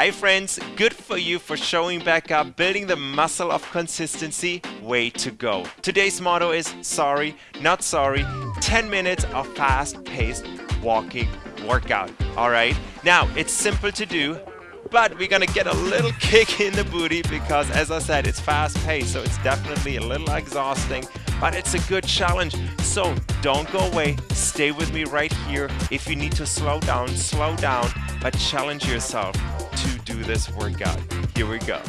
Hi friends, good for you for showing back up, building the muscle of consistency, way to go. Today's motto is sorry, not sorry, 10 minutes of fast-paced walking workout, all right? Now, it's simple to do, but we're gonna get a little kick in the booty because as I said, it's fast paced, so it's definitely a little exhausting, but it's a good challenge. So don't go away, stay with me right here. If you need to slow down, slow down, but challenge yourself to do this workout. Here we go.